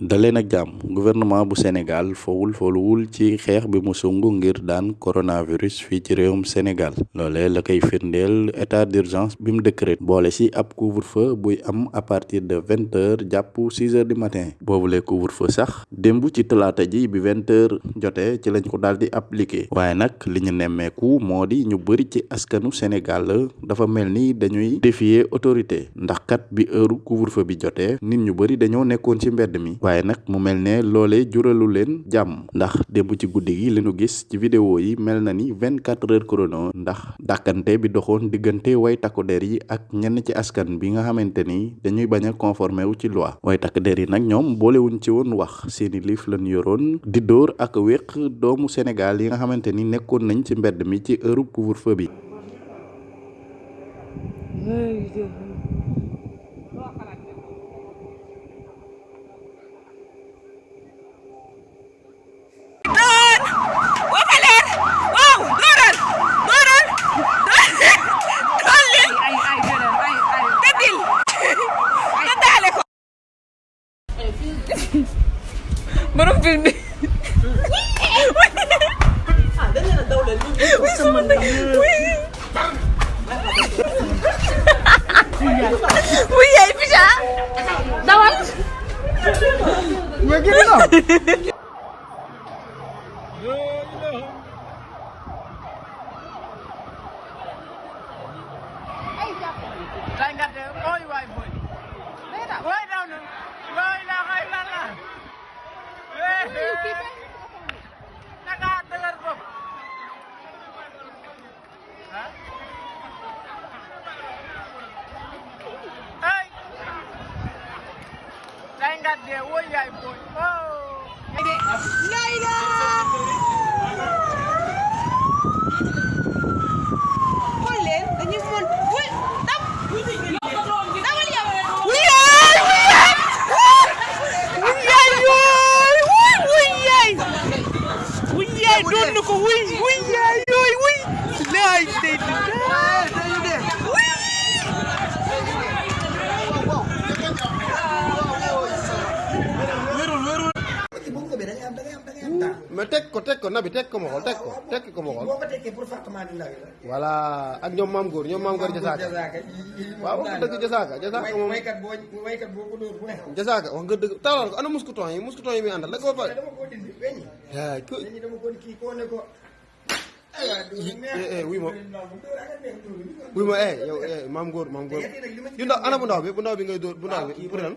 daleen ak jàmm. Gouvernement bu Sénégal fowul foluwul ci xeex bi mu sung ngir daan coronavirus fii ci réewum Sénégal. Loolee la koy firndeel état d'urgence bi mu décret boole si ab couvre-feu buy am à partir de vingt heures jàpp six heures du matin. Boobule couvre-feu sax démb ci talaata ji bi vingt heures jotee ci lañ ko daal di appliqué. Waaye nag li ñu nemmeeku moo di ñu bëri ci askanu Sénégal dafa mel ni dañuy défier autorité. Ndax kat bi heure couvre-feu bi jotee nit ñu bëri dañoo nekkoon ci mbedd mi waaye nag mu mel ne loolee juralu leen jàmm ndax démb ci guddi gi leenu gis ci vidéo yi mel na ni vingt quatre heures chrono ndax dàkkante bi doxoon diggante way takku der yi ak ñenn ci askan bi nga xamante ni dañuy bañ a conformé wu ci loi. way der yi nag ñoom boolewuñ ci woon wax. seeni liif lañ yoroon di dóor ak wéq doomu Sénégal yi nga xamante ni nekkoon nañ ci mbedd mi ci heure couvre-feu bi borom film bi. wuy yaay Ficha dawal. mais gën a doon na ko wuy wuy yaay yooy wuy laay day mais teg ko teg ko nabi teg ko ma xool teg ko teg ko ma xool. boo ko tekkee pour fàttali la. voilà ak ñoom maam góor ñoom maam góor jasaaka. waaw wax nga dëgg jasaaka jasaaka moom waykat boo waykat boo ko dóor bu ne. jasaaka wax nga dëgg taalal ko ana muskuton yi muskuton yi muy àndal da nga ko pare. dama ko dindi weñ. yaa ko weñ dama ko kii koo ne ko. eh eh wuy ma wuy ma eh yow eh maam góor maam góor yu ndaw ana bu ndaw bi bu ndaw bi ngay dóor bu ndaw bi pour lan.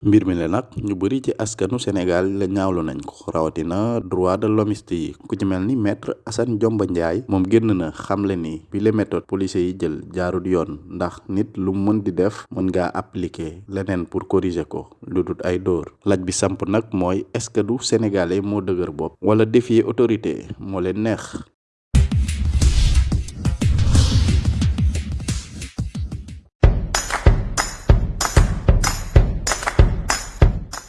mbir mi la nag ñu bëri ci askanu Sénégal la ñaawlu nañ ko. Rawatina droit de l'hommiste yi. Ku ci mel ni maître Assane Diomba Ndiaye moom génn na xamle ni bi les méthodes policiers yi jël jaarut yoon ndax nit lu mën di def mën ngaa appliquer leneen pour corriger ko lu dut ay dóor. Laaj bi samp nag mooy est-ce que du sénégalais moo dëgër bopp? Wala défier autorité moo leen neex